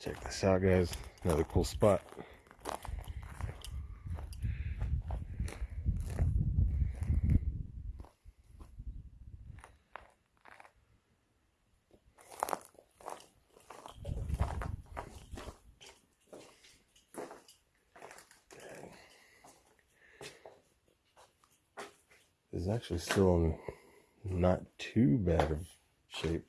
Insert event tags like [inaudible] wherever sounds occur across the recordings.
Check this out, guys. Another cool spot. This is actually still in not too bad of shape.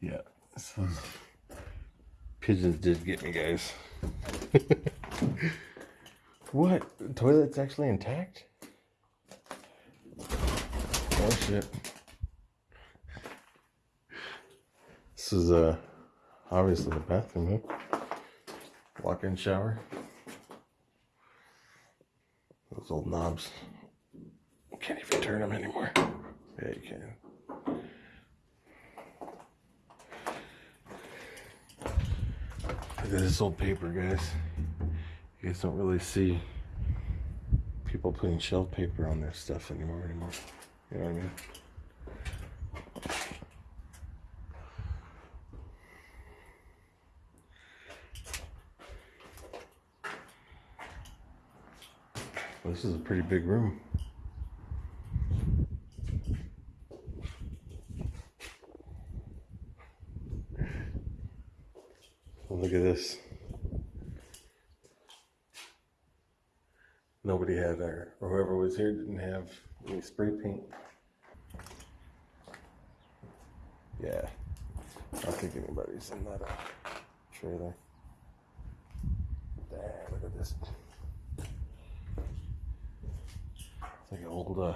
Yeah, so pigeons did get me, guys. [laughs] what? The toilet's actually intact? Oh shit. This is uh obviously the bathroom, huh? Walk-in shower. Those old knobs. Can't even turn them anymore. Yeah, you can. Look at this old paper, guys. You guys don't really see people putting shelf paper on their stuff anymore anymore. You know what I mean? This is a pretty big room. Look at this. Nobody had there, or whoever was here didn't have any spray paint. Yeah, I don't think anybody's in that uh, trailer. Damn, look at this. It's like an old uh,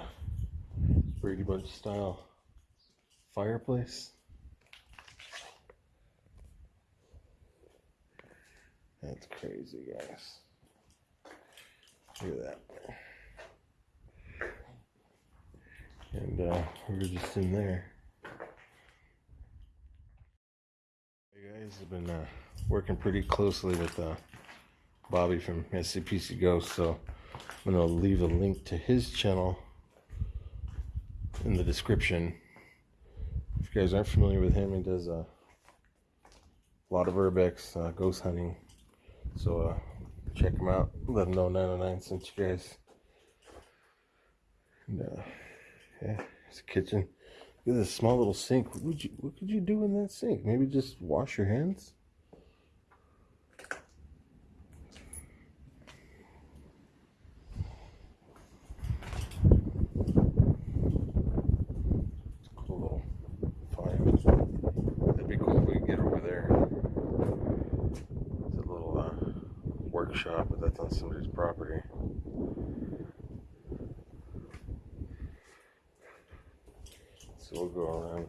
Brady Bunch style fireplace. That's crazy, guys. Look at that. And uh, we were just in there. Hey guys, I've been uh, working pretty closely with uh, Bobby from SCPC Ghost, so I'm gonna leave a link to his channel in the description. If you guys aren't familiar with him, he does uh, a lot of urbex, uh, ghost hunting. So uh, check them out. Let them know 909 sent you guys. And, uh, yeah, it's a kitchen. Look at this small little sink. What would you? What could you do in that sink? Maybe just wash your hands. Cool little fire. That'd be cool if we could get over there. It's a little uh, workshop, but that's on somebody's property. So we'll go around.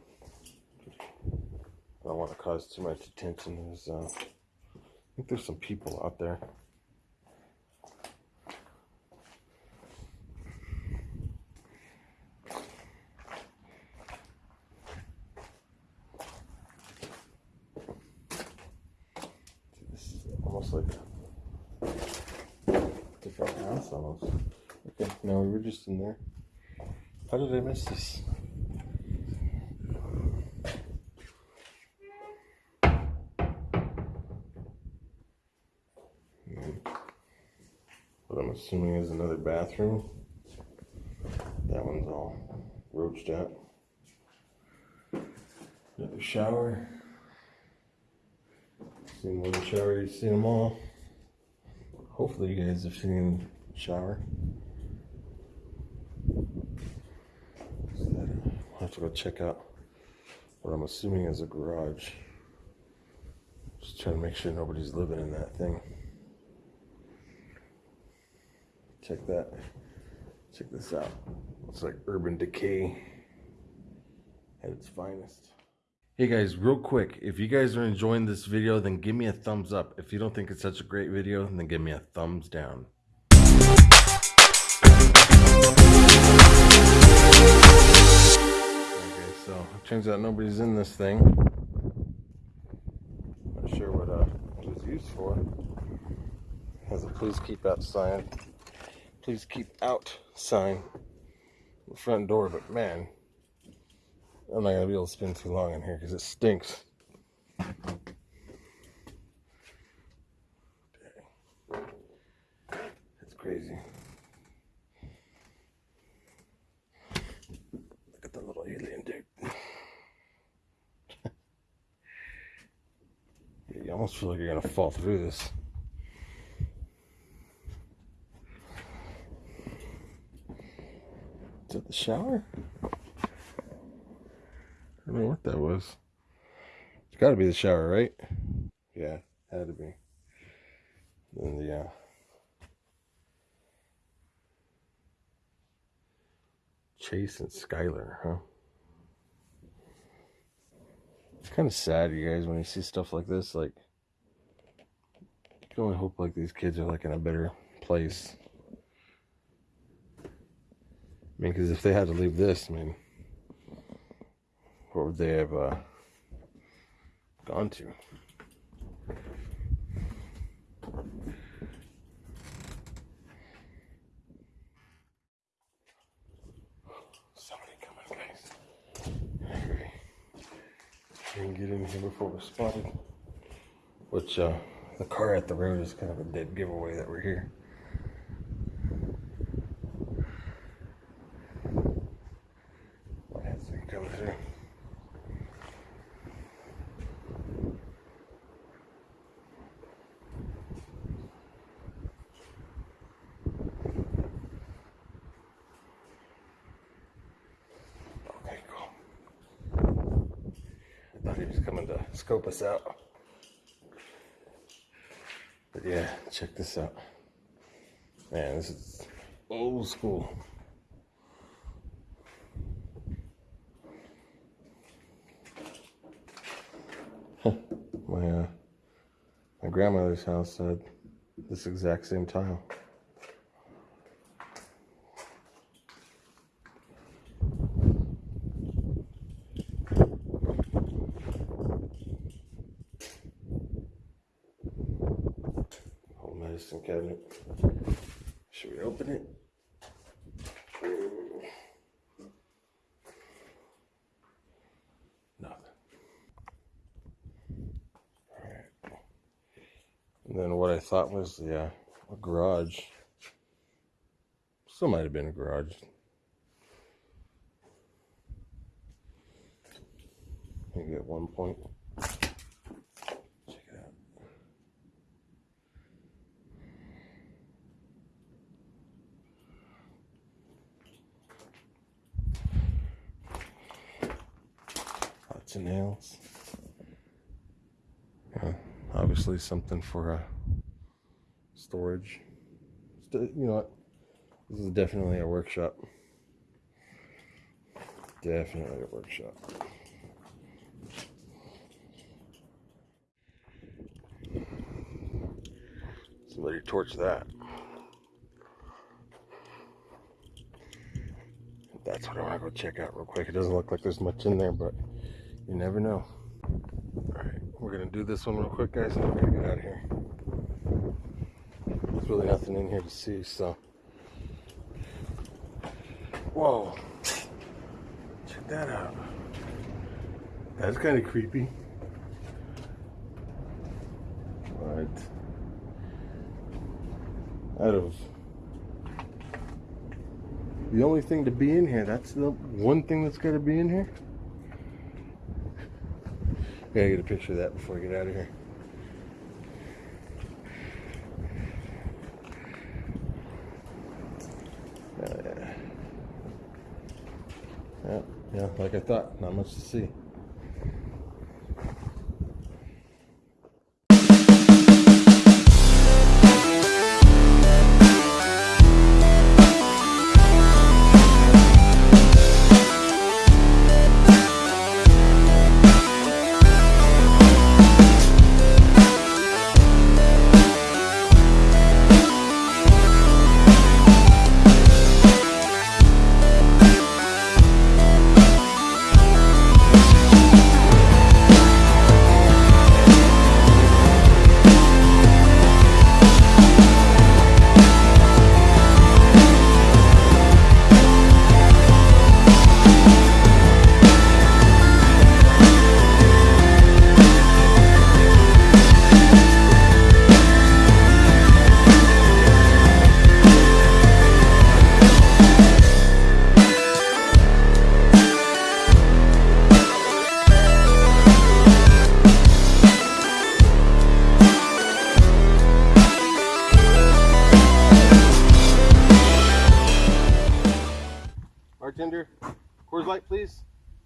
I don't want to cause too much attention. There's, uh, I think there's some people out there. Almost like almost. Okay, no, we were just in there. How did I miss this? What I'm assuming is another bathroom. That one's all roached out. Another shower. Seen one shower, you've seen them all. Hopefully, you guys have seen shower. I'll have to go check out what I'm assuming is a garage. Just trying to make sure nobody's living in that thing. Check that. Check this out. Looks like urban decay at its finest. Hey guys, real quick, if you guys are enjoying this video, then give me a thumbs up. If you don't think it's such a great video, then give me a thumbs down. So it turns out nobody's in this thing. Not sure what uh, it was used for. Has a please keep out sign. Please keep out sign. the front door, but man, I'm not gonna be able to spend too long in here because it stinks. Crazy. Look at the little alien dude. you almost feel like you're gonna fall through this. Is it the shower? I don't know what that was. It's got to be the shower, right? Yeah, had to be. Then the uh, Chase and Skylar, huh? It's kind of sad, you guys, when you see stuff like this. Like, can only hope like these kids are like in a better place. I mean, because if they had to leave this, I mean, what would they have uh, gone to? Somebody coming, guys. Hurry. We can get in here before we're spotted. Which, uh, the car at the road is kind of a dead giveaway that we're here. I thought he was coming to scope us out. Yeah, check this out. Man, this is old school. my uh, my grandmother's house had this exact same tile. Medicine cabinet. Should we open it? Nothing. And then what I thought was the uh, garage. Still might have been a garage. Maybe at one point. Check it out. Of nails. Yeah obviously something for uh, storage. You know what? This is definitely a workshop. Definitely a workshop. Somebody torch that. That's what I want to go check out real quick. It doesn't look like there's much in there, but you never know. All right, we're gonna do this one real quick, guys, and we're gonna get out of here. There's really nothing in here to see, so. Whoa. Check that out. That's kind of creepy. Right. Out of the only thing to be in here, that's the one thing that's got to be in here. Gotta get a picture of that before I get out of here. Oh, yeah. Yeah, yeah, like I thought, not much to see.